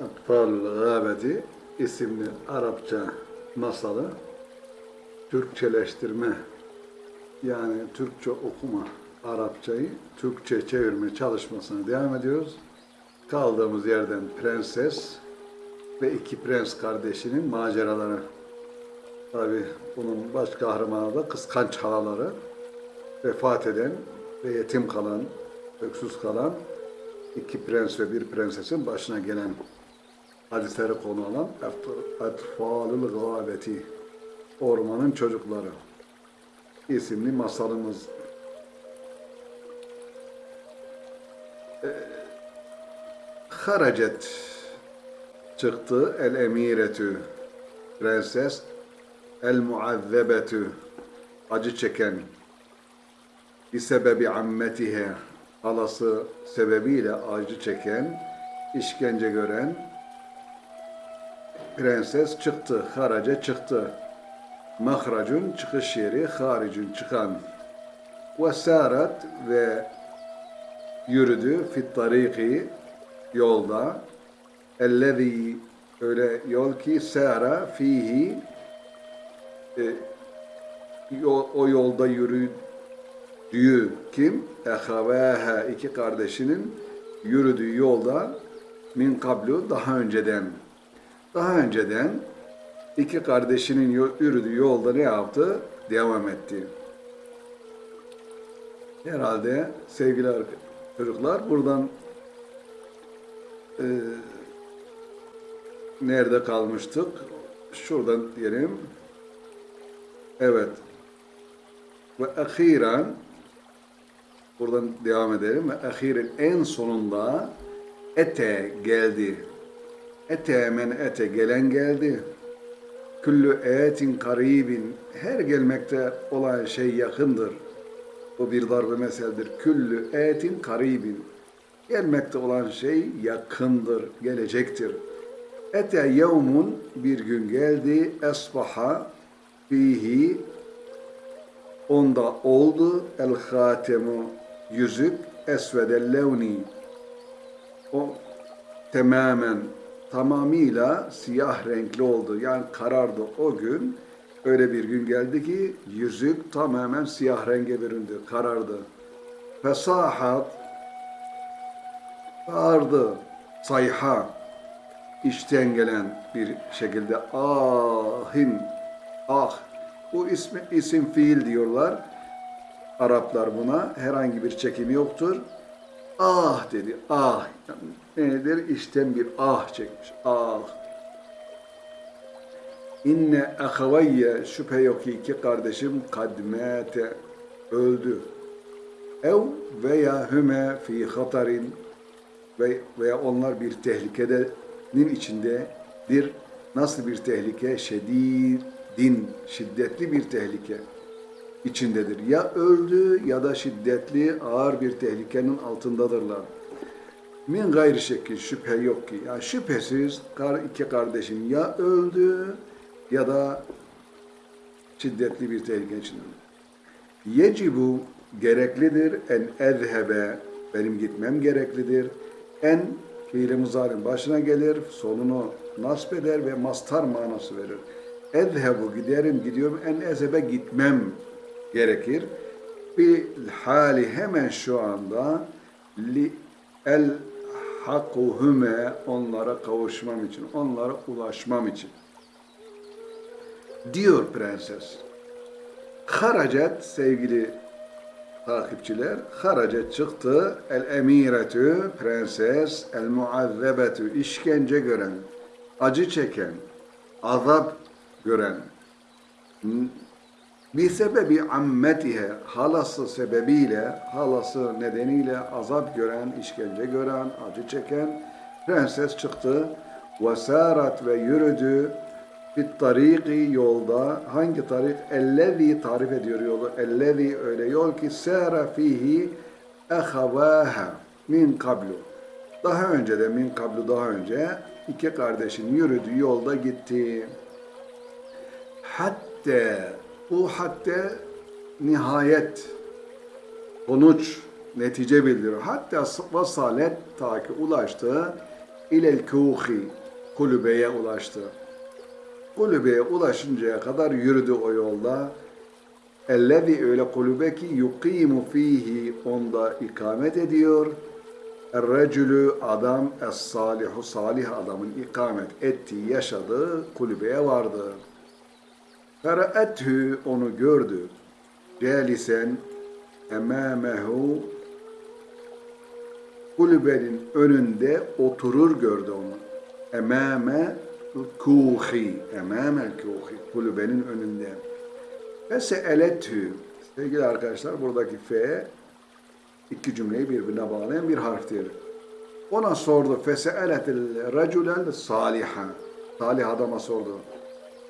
Atfal Gâbeti isimli Arapça masalı Türkçeleştirme yani Türkçe okuma Arapçayı Türkçe çevirme çalışmasına devam ediyoruz. Kaldığımız yerden prenses ve iki prens kardeşinin maceraları. Tabi bunun baş kahramanı da kıskanç halaları vefat eden ve yetim kalan, öksüz kalan iki prens ve bir prensesin başına gelen hadisleri konu alan Etfalül Gâbeti Ormanın Çocukları isimli masalımız. Ee, Haracet çıktı el emiretü prenses el muazzebetü acı çeken bir sebebi ammetihe halası sebebiyle acı çeken işkence gören prenses çıktı, haraca çıktı. Mahracun çıkış yeri, haricun çıkan. Ve sarat ve yürüdü fit tariki yolda. Ellezî öyle yol ki sara fihi e, yol, o yolda yürüdüğü kim? Ehavâha iki kardeşinin yürüdüğü yolda min kablu daha önceden daha önceden iki kardeşinin yürüdüğü yolda ne yaptı? Devam etti. Herhalde sevgili çocuklar buradan e, nerede kalmıştık? Şuradan diyelim. Evet. Ve ahiren buradan devam edelim. Ve ahiren en sonunda ete geldi. Ete men ete gelen geldi. Küllü etin karibin her gelmekte olan şey yakındır. Bu bir darbe meseldir. Küllü etin karibin gelmekte olan şey yakındır, gelecektir. Ete yevmun bir gün geldi esbaha fihi onda oldu el hatemu yüzük esvedel levni o tamamen tamamıyla siyah renkli oldu. Yani karardı o gün. Öyle bir gün geldi ki yüzük tamamen siyah renge büründü, karardı. Fesahat bağırdı, sayha içten gelen bir şekilde ahin ah bu ismi isim fiil diyorlar. Araplar buna herhangi bir çekimi yoktur. Ah dedi, ah. Nedir? İşten bir ah çekmiş, ah. İnne ahavayye şüphe yok ki iki kardeşim kadmete öldü. Ev veya hüme fi hatarin veya onlar bir tehlikenin içindedir. Nasıl bir tehlike? Şedidin, şiddetli bir tehlike içindedir. Ya öldü ya da şiddetli ağır bir tehlikenin altındadırlar. Min gayri şekil şüphe yok ki. Yani şüphesiz iki kardeşim ya öldü ya da şiddetli bir tehlike içindedir. Yecibu gereklidir en ezhebe benim gitmem gereklidir. En fiili muzarin başına gelir, sonunu nasp eder ve mastar manası verir. Ezhebu giderim gidiyorum en ezhebe gitmem gerekir. Bir hali hemen şu anda li el hakuhume onlara kavuşmam için, onlara ulaşmam için. Diyor prenses. Haracet sevgili takipçiler, haracet çıktı el emiretü prenses el muazzebetü işkence gören, acı çeken, azap gören, bir sebebi ammetihe halası sebebiyle halası nedeniyle azap gören, işkence gören, acı çeken prenses çıktı. Ve ve yürüdü fit tariki yolda hangi tarik? Ellezi tarif ediyor yolu. Ellezi öyle yol ki sara fihi ehavaha min kablu. Daha önce de min kablu daha önce iki kardeşin yürüdüğü yolda gitti. Hatta bu hatta nihayet, sonuç, netice bildiriyor. Hatta vasalet ta ki ulaştı ilel kuhi kulübeye ulaştı. Kulübeye ulaşıncaya kadar yürüdü o yolda. Ellezî öyle kulübe ki yuqimu fihi onda ikamet ediyor. Er-recülü adam es-salihu salih adamın ikamet ettiği yaşadığı kulübeye vardı. Fera'ethü onu gördü. Celisen emâmehu kulübenin önünde oturur gördü onu. Emame kuhi, emame kuhi, kulübenin önünde. Fese'eletü, sevgili arkadaşlar buradaki fe iki cümleyi birbirine bağlayan bir harftir. Ona sordu. Fese'eletil raculel saliha. Salih adama sordu.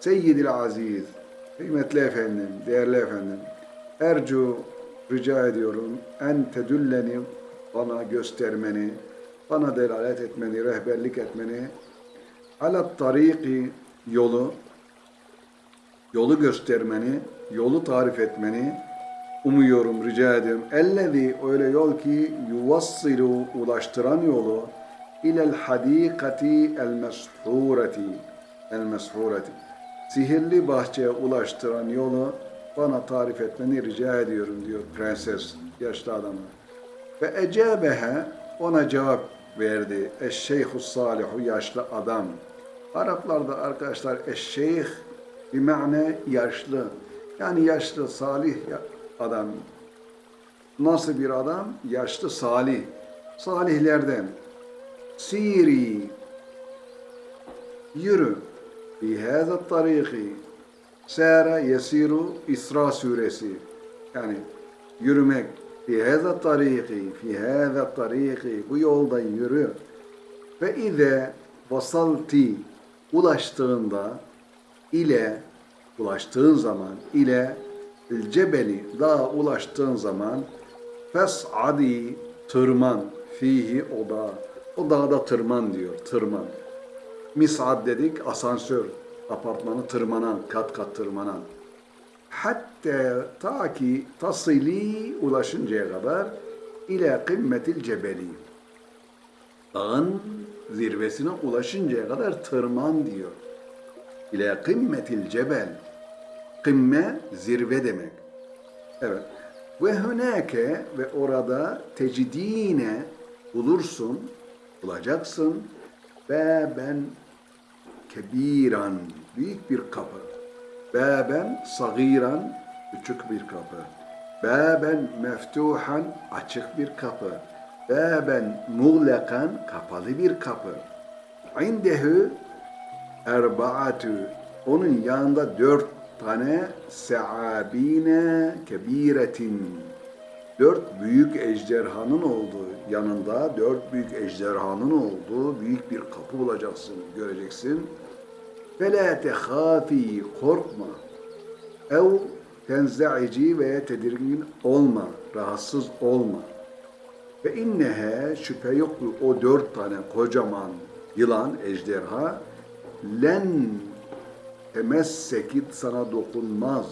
Seyyidil aziz, kıymetli efendim, değerli efendim, ercu rica ediyorum en tedülleni bana göstermeni, bana delalet etmeni, rehberlik etmeni, alat tariki yolu, yolu göstermeni, yolu tarif etmeni umuyorum, rica ediyorum. Ellezî öyle yol ki yuvassilu ulaştıran yolu ilel hadikati el meshureti el meshureti sihirli bahçeye ulaştıran yolu bana tarif etmeni rica ediyorum diyor prenses yaşlı adama. Ve ecabehe ona cevap verdi. Eşşeyhus salihu yaşlı adam. Araplarda arkadaşlar eşşeyh bir mane yaşlı. Yani yaşlı salih adam. Nasıl bir adam? Yaşlı salih. Salihlerden. Siri yürü hâzâ tarîki sâre yesiru İsra suresi. Yani yürümek. Fi hâzâ tarîki fi hâzâ tarîki bu yoldan yürü. Ve ize vasalti ulaştığında ile ulaştığın zaman ile cebeli dağa ulaştığın zaman fes'adi tırman fihi o dağa o dağda tırman diyor tırman misad dedik asansör apartmanı tırmanan kat kat tırmanan hatta ta ki tasili ulaşıncaya kadar ile kımmetil cebeli dağın zirvesine ulaşıncaya kadar tırman diyor. İle kımmetil cebel. Kımme zirve demek. Evet. Ve hünake ve orada tecidine bulursun, bulacaksın. Ve ben kebiran, büyük bir kapı. Beben sagiran, küçük bir kapı. Beben meftuhan, açık bir kapı. Beben muğlekan, kapalı bir kapı. İndehu erbaatü, onun yanında dört tane seabine kebiretin, dört büyük ejderhanın olduğu, yanında dört büyük ejderhanın olduğu büyük bir kapı bulacaksın, göreceksin. فَلَا تَخَافِي korkma. Ev tenzaici veya tedirgin olma, rahatsız olma. Ve innehe şüphe yok ki o dört tane kocaman yılan, ejderha len temessekit sana dokunmaz.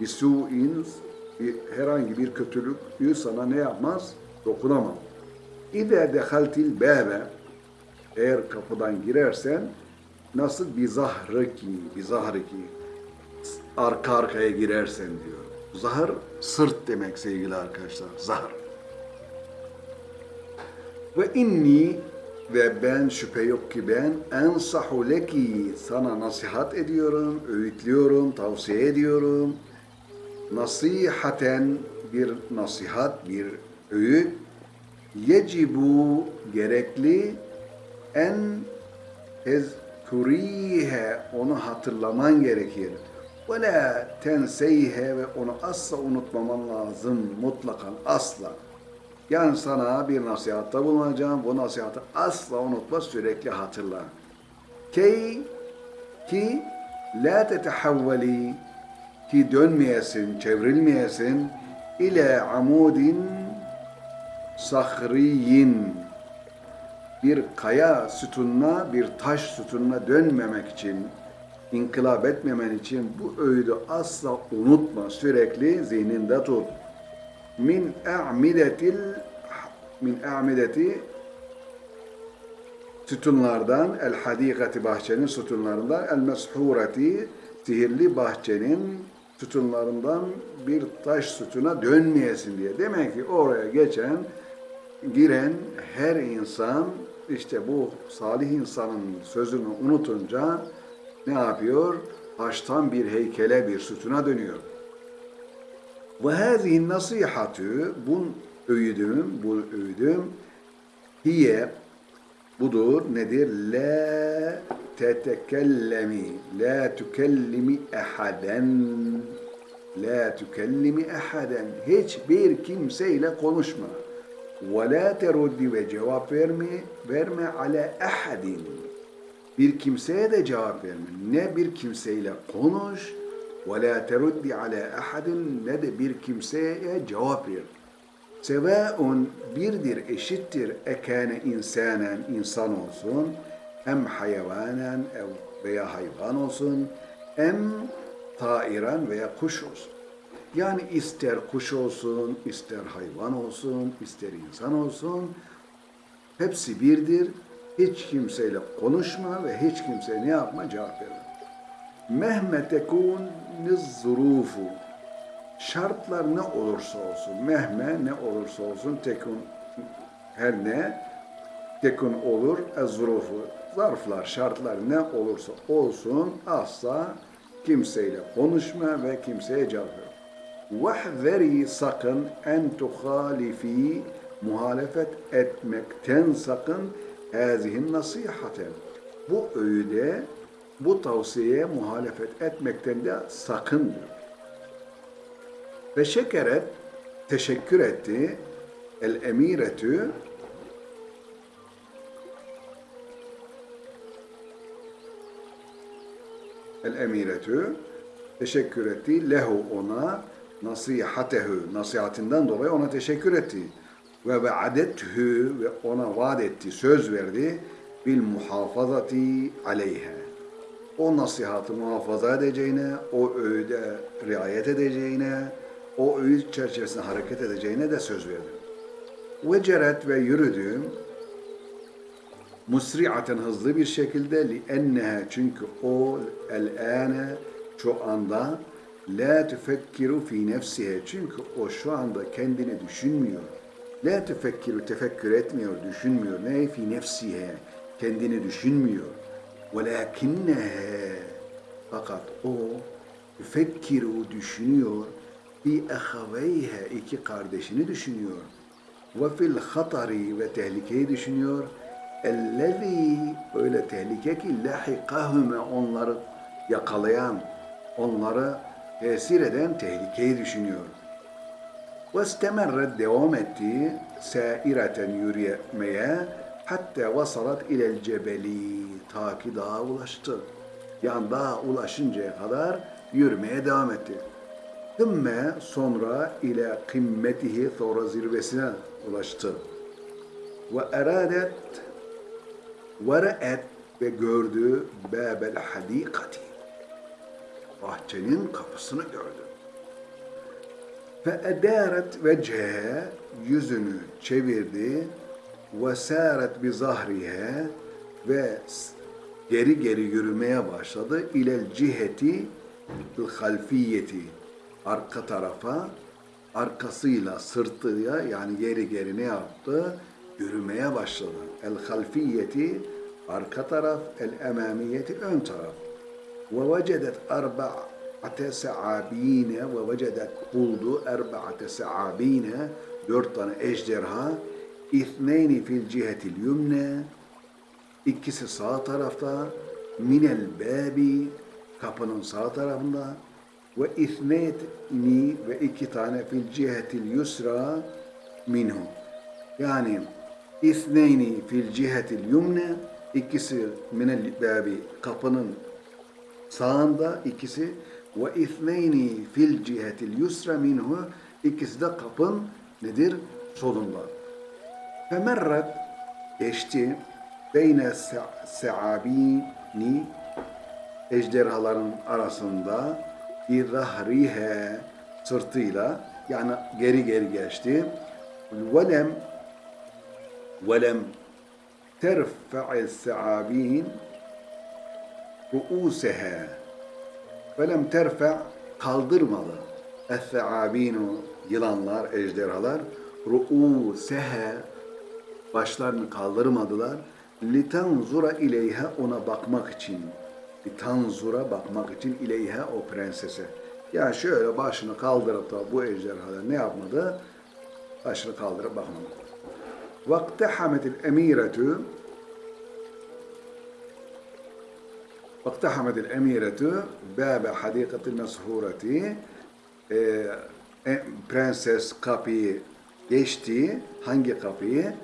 Bisu'in herhangi bir kötülük sana ne yapmaz? Dokunamaz. İde dehaltil bebe eğer kapıdan girersen nasıl bir zahriki, bir zahriki arka arkaya girersen diyor. Zahır sırt demek sevgili arkadaşlar. Zahır. Ve inni ve ben şüphe yok ki ben ensahu leki sana nasihat ediyorum, öğütlüyorum, tavsiye ediyorum. Nasihaten bir nasihat, bir öğüt. Yecibu gerekli en tezkurihe onu hatırlaman gerekir. Ve la tenseyhe ve onu asla unutmaman lazım mutlakan asla. Yani sana bir nasihatta bulunacağım. Bu nasihatı asla unutma, sürekli hatırla. Ki ki la tetehavveli ki dönmeyesin, çevrilmeyesin ile amudin sahriyin bir kaya sütununa, bir taş sütununa dönmemek için, inkılap etmemen için bu öğüdü asla unutma, sürekli zihninde tut. Min a'midetil min a'mideti sütunlardan el hadikati bahçenin sütunlarından el meshureti sihirli bahçenin sütunlarından bir taş sütuna dönmeyesin diye. Demek ki oraya geçen giren her insan işte bu salih insanın sözünü unutunca ne yapıyor? Taştan bir heykele bir sütuna dönüyor. Ve hâzihi nasihatü bu öğüdüm, bu öğüdüm hiye budur nedir? La tetekellemi la tükellimi ehaden. La tükellimi ehaden. Hiçbir kimseyle konuşma. Ve la teruddi ve cevap verme verme ala ahadin bir kimseye de cevap verme. Ne bir kimseyle konuş. Ve la teruddi ala ahadin ne de bir kimseye cevap ver. Sevaun birdir, eşittir. Ekane insanen insan olsun, em hayvanen ev veya hayvan olsun, em tairan veya kuş olsun. Yani ister kuş olsun, ister hayvan olsun, ister insan olsun, hepsi birdir. Hiç kimseyle konuşma ve hiç kimseye ne yapma cevap verme. Mehme tekun zurufu şartlar ne olursa olsun, mehme ne olursa olsun, tekun her ne, tekun olur, ezrufu, zarflar, şartlar ne olursa olsun asla kimseyle konuşma ve kimseye cevap ver. Vahzeri sakın en tuhalifi muhalefet etmekten sakın hazihin nasihate. Bu öğüde, bu tavsiyeye muhalefet etmekten de sakındır. Ve şekeret teşekkür etti. El emiretü El emiretü teşekkür etti. Lehu ona nasihatehu nasihatinden dolayı ona teşekkür etti. Ve ve'adethü ve ona vaat etti, söz verdi bil muhafazati aleyha. O nasihatı muhafaza edeceğine, o öğüde riayet edeceğine, o öğüt çerçevesinde hareket edeceğine de söz verdim. Ve ceret ve yürüdüm musri'aten hızlı bir şekilde li enneha çünkü o el ane şu anda la tefekkiru fi nefsihe çünkü o şu anda kendini düşünmüyor. La tefekkiru tefekkür etmiyor, düşünmüyor. Ne fi nefsihe kendini düşünmüyor. Velakinneha fakat o tefekkiru düşünüyor fi ahaveyha iki kardeşini düşünüyor. Ve fil hatari ve tehlikeyi düşünüyor. Ellezî öyle tehlike ki lahikahüme onları yakalayan, onları tesir eden tehlikeyi düşünüyor. Ve istemerret devam etti saireten yürümeye hatta vasalat ilel cebeli ta ki dağa ulaştı. Yani dağa ulaşıncaya kadar yürümeye devam etti. Thümme sonra ile kımmetihi sonra zirvesine ulaştı. Ve eradet re'et ve gördü bâbel hadikati. Bahçenin kapısını gördü. Edâret vecehe yüzünü çevirdi bi zahrihe ve geri geri yürümeye başladı ilel ciheti halfiyeti arka tarafa arkasıyla sırtıyla yani geri geri ne yaptı? Yürümeye başladı. El halfiyeti arka taraf, el emamiyeti ön taraf. Ve vecedet arba'ate se'abine ve vecedet buldu erba'ate se'abine dört tane ejderha İthneyni fil cihetil yumne ikisi sağ tarafta minel babi kapının sağ tarafında ve ithneyni ve iki tane fil cihetil yusra minhu. Yani ithneyni fil cihetil yumne ikisi minel babi kapının sağında ikisi ve ithneyni fil cihetil yusra minhu ikisi de kapın nedir? Solunda. Femerret geçti beyne se'abini ejderhaların arasında bir zahrihe sırtıyla yani geri geri geçti. Velem terfe'il se'abin ru'useha ve lem terfe' kaldırmadı. Es-se'abinu yılanlar, ejderhalar ru'useha başlarını kaldırmadılar. Litanzura ileyha ona bakmak için. Litanzura bakmak için ileyha o prensese. Yani şöyle başını kaldırıp da bu ejderhalar ne yapmadı? Başını kaldırıp bakmadı. Vaktehametil emiretü واقتحمت الأميرة باب حديقة المسهورة e, e, prenses kapıyı geçti. Hangi kapıyı?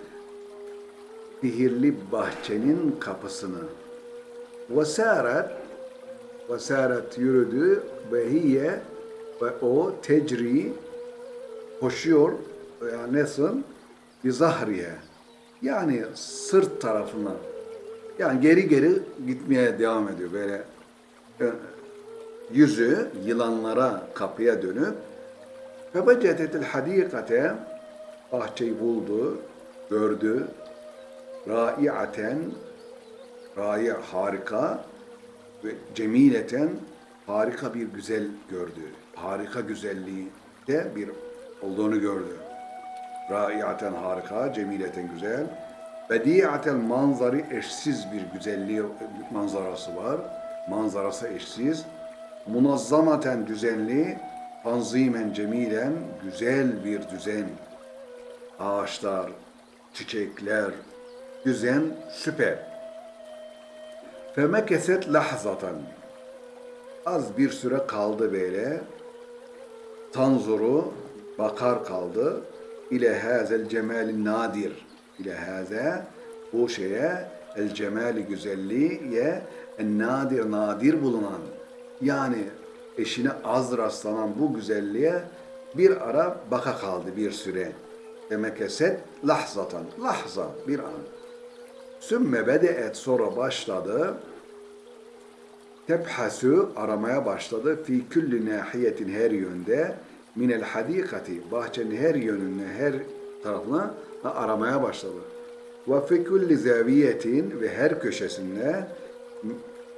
Sihirli bahçenin kapısını. Vesaret vesaret yürüdü ve hiye ve o tecri koşuyor yani nasıl? bir zahriye. Yani sırt tarafına. Yani geri geri gitmeye devam ediyor böyle. e, Yüzü yılanlara kapıya dönüp Febecetetil hadikate bahçeyi buldu, gördü. Raiaten rai harika ve cemileten harika bir güzel gördü. Harika güzelliği de bir olduğunu gördü. Raiaten harika, cemileten güzel. Bediaten manzarı eşsiz bir güzelliği manzarası var. Manzarası eşsiz. Munazzamaten düzenli, tanzimen cemilen güzel bir düzen. Ağaçlar, çiçekler, düzen süper. Femekeset lahzatan. Az bir süre kaldı böyle. Tanzuru bakar kaldı. İle hazel cemali nadir. İle haze bu şeye el cemali güzelliğe en nadir nadir bulunan yani eşine az rastlanan bu güzelliğe bir ara baka kaldı bir süre. Demek eset lahzatan. Lahza bir an. Sümme bedeet sonra başladı. Tebhasu aramaya başladı. Fi külli nahiyetin her yönde minel hadikati bahçenin her yönüne her tarafına aramaya başladı. Ve fi külli zaviyetin ve her köşesinde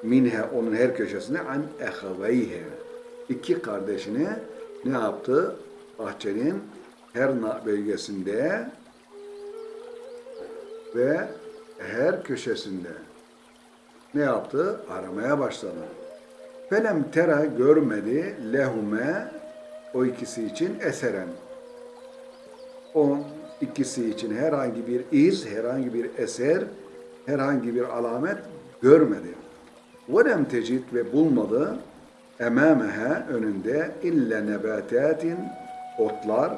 minha onun her köşesine an ehaveyhe iki kardeşini ne yaptı? Bahçenin her bölgesinde ve her köşesinde ne yaptı? Aramaya başladı. Felem tera görmedi lehume o ikisi için eseren. O ikisi için herhangi bir iz, herhangi bir eser, herhangi bir alamet görmedi. Velem tecid ve bulmadı emameha önünde illa nebatatin otlar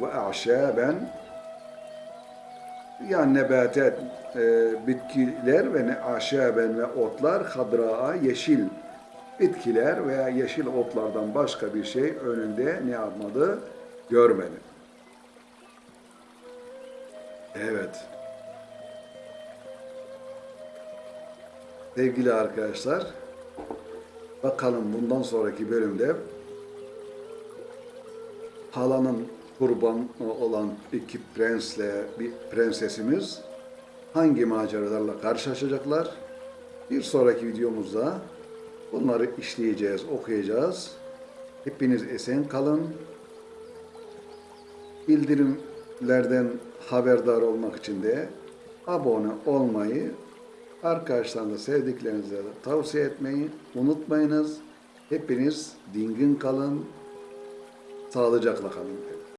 ve aşaben yani nebatat e, bitkiler ve ne aşaben ve otlar hadraa yeşil bitkiler veya yeşil otlardan başka bir şey önünde ne yapmadı? Görmedi. Evet. Sevgili arkadaşlar, bakalım bundan sonraki bölümde halanın kurban olan iki prensle bir prensesimiz hangi maceralarla karşılaşacaklar? Bir sonraki videomuzda bunları işleyeceğiz, okuyacağız. Hepiniz esen kalın. Bildirimlerden haberdar olmak için de abone olmayı, arkadaşlarınıza, sevdiklerinize de tavsiye etmeyi unutmayınız. Hepiniz dingin kalın, sağlıcakla kalın.